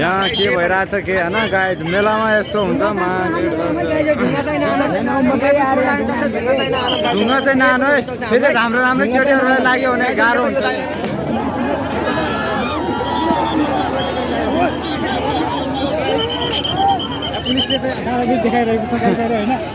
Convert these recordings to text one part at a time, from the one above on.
यहाँ के भइरहेछ के होइन? गाई मेलामा यस्तो हुन्छ ढुङ्गा चाहिँ नानो है। फेरि राम्रो राम्रो केटीहरूलाई लाग्यो भने गाह्रो हुन्छ। देखाइरहेको छ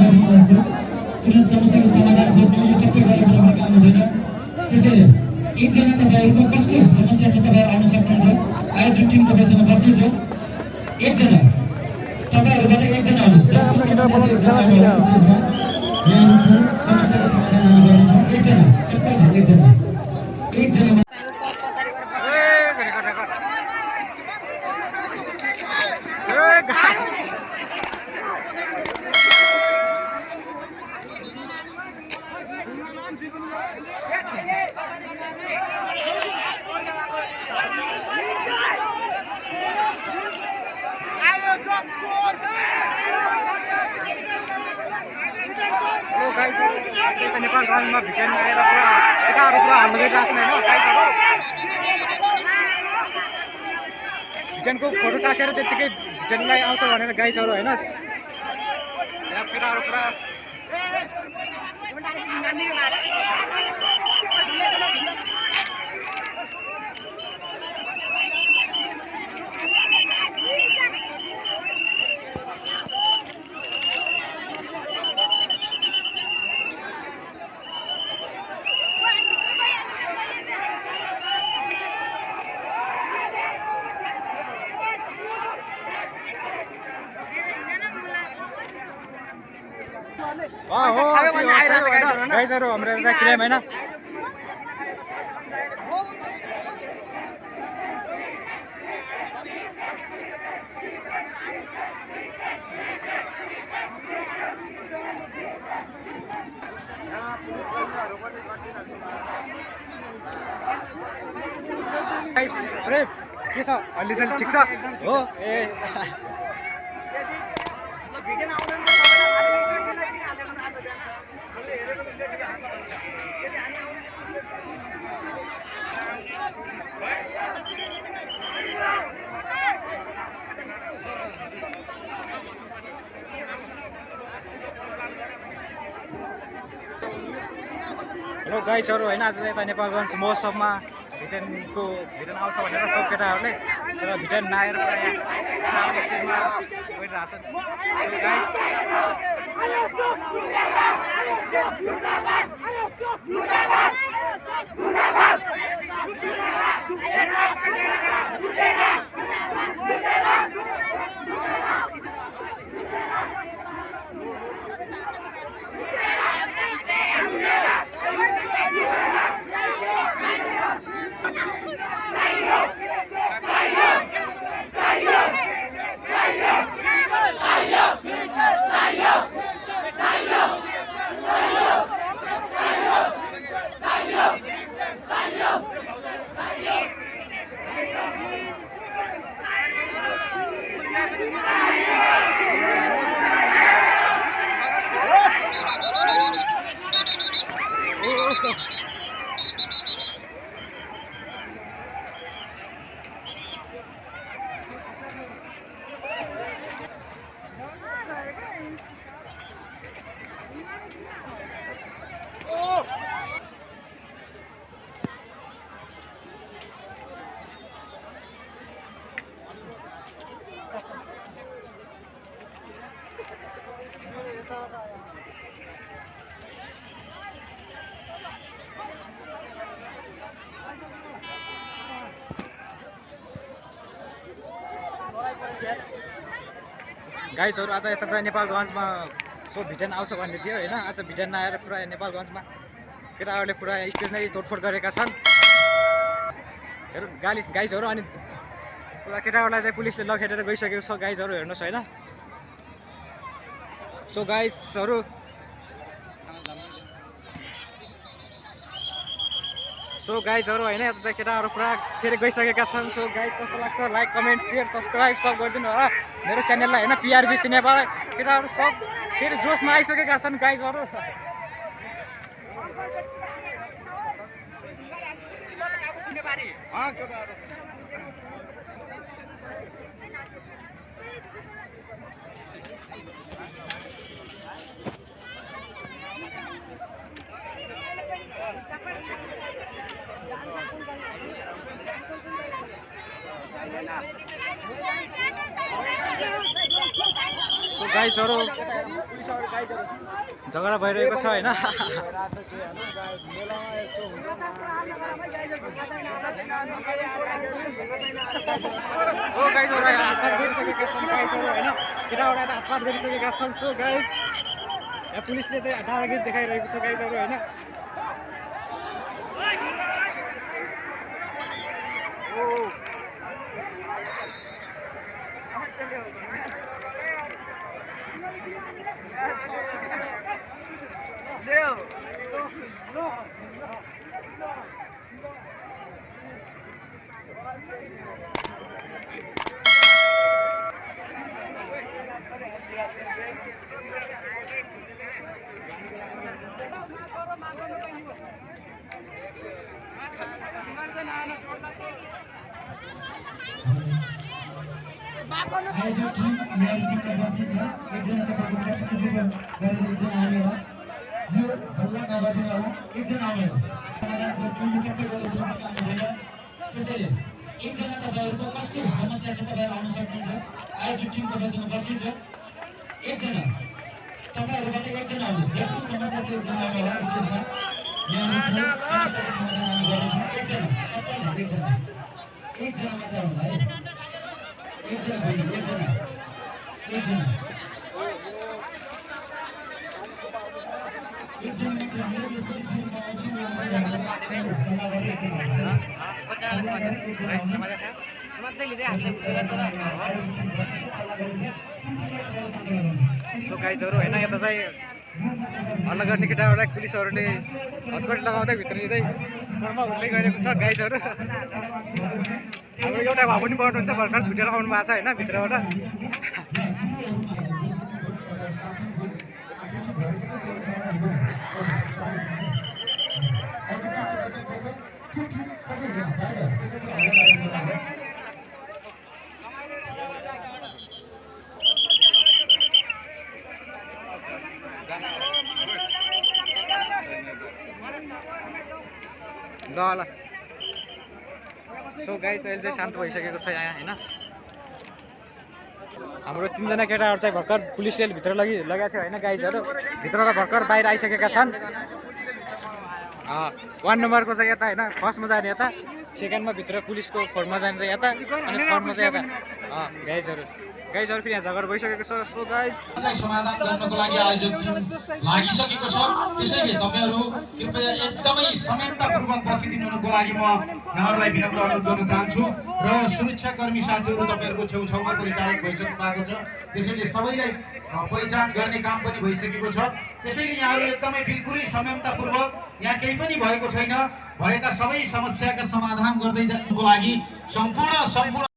कुनै समस्याको समाधान खोज्नु यो सबै गरेर पनि काम हुँदैन त्यसैले एकजना तपाईँहरूको कसको समस्या छ तपाईँहरू आउन सक्नुहुन्छ आयो जुन टिम तपाईँसँग बस्ने छ एकजना तपाईँहरूबाट एकजना आउनुहोस् जसको समस्या छ एकजना आउनुहोस् त्यसमा। यहाँहरूको समस्याको समाधान हामी गर्नेछौँ एकजना सबैभन्दा एकजना एकजना नेपाल राजमा भिटेन आएर पुरा केटाहरू पुरा हल्ला गरिरहेको छन् होइन गाइसहरू भिटेनको फोटो टाँसेर त्यत्तिकै भिटेनलाई आउँछ भनेर गाइसहरू होइन केटाहरू पुरा mandir una. गाइसहरू हाम्रो यता क्लेम होइन। अरे के छ? हल्लीसल्ली ठिक छ? हो ए। गाइसहरू होइन आज चाहिँ यता नेपालगञ्ज महोत्सवमा भिटेनको भिटेन आउँछ भनेर सब केटाहरूले तर भिटेन नआएर गइरहेको छ गाइसहरू आज यता चाहिँ नेपालगञ्जमा सो भिटन आउँछ भन्ने थियो होइन? आज भिटन आएर पुरा नेपालगञ्जमा केटाहरूले पुरा स्टेजमै तोडफोड गरेका छन्। हेर गाली गाइसहरू अनि पुरा केटाहरूलाई चाहिँ पुलिसले लखेटेर गइसकेको छ गाइसहरू हेर्नुहोस् होइन? सो गाइजहरू सो गाइजहरू होइन यता केटाहरू पुरा फेरि गइसकेका छन्। सो गाइज कस्तो लाग्छ? लाइक कमेन्ट सेयर सब्सक्राइब सब गरिदिनु होला। मेरो च्यानललाई होइन पिआरबिसी नेपाल केटाहरू सब फेरि जोसमा आइसकेका छन् गाइजहरू केटाहरू। सो गाइजहरू झगडा भइरहेको छ होइन? गाइजहरू हातपात गरिसकेका छन् गाइजहरू होइन गाइज पुलिसले चाहिँ देखाइरहेको छ आयोजक टिम एआइसीका बसेको छ एकजना तपाईँको प्रतिनिधित्व गरेर एकजना आउने हो यो हल्ला नगरिदिनु होला एकजना आउने हो त्यसैले एकजना तपाईँहरूको कसको समस्या छ तपाईँहरू आउन सक्नुहुन्छ आयोजक टिम तपाईँसँग बस्दै छ एकजना तपाईँहरूबाट एकजना आउनुहोस् जसको समस्या छ एकजना आउने होला एकजना एकजना मात्र आउनु है एकजना एकजना एकजना सो गाइजहरू होइन यता चाहिँ हल्ला गर्ने केटाहरूलाई पुलिसहरूले हतकडी लगाउँदै भित्र लिँदै घरमा हुँदै गरेको छ गाइजहरू हाम्रो एउटा भए पनि बढ्नुहुन्छ भर्खर छुटेर आउनु भएको छ होइन भित्रबाट ल सो गाइस अहिले चाहिँ शान्त भइसकेको छ यहाँ होइन? हाम्रो तिनजना केटाहरू चाहिँ भर्खर पुलिसले भित्र लगि लगाएको थियो होइन गाइजहरू? भित्रबाट भर्खर बाहिर आइसकेका छन्। वान नम्बरको चाहिँ यता होइन फर्स्टमा जाने यता सेकेन्डमा भित्र पुलिसको खोरमा जान्छ यता अनि थर्डमा चाहिँ यता। अँ, गाइजहरू फेरि यहाँ झगडा भइसकेको छ। सो गाइज समाधान गर्नको लागि आयोजक टिम लागिसकेको छ। त्यसैले तपाईँहरू कृपया एकदमै संयमतापूर्वक बसिदिनुको लागि म यहाँहरूलाई विनम्र अनुरोध गर्न चाहन्छु। र सुरक्षाकर्मी साथीहरू तपाईँहरूको छेउछाउमा परिचालन भइसक्नु भएको छ। त्यसैले सबैलाई पहिचान गर्ने काम पनि भइसकेको छ। त्यसैले यहाँहरू एकदमै बिल्कुलै संयमतापूर्वक यहाँ केही पनि भएको छैन। भएका सबै समस्याका समाधान गर्दै जानुको लागि सम्पूर्ण सम्पूर्ण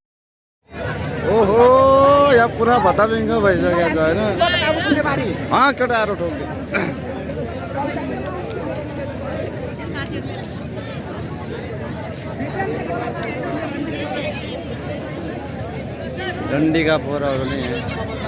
ओहो। पुरा भत्ताबिङ्ग भइसकेको छ होइन? अँ केटाहरू ठोक्यो डन्डीका यहाँ।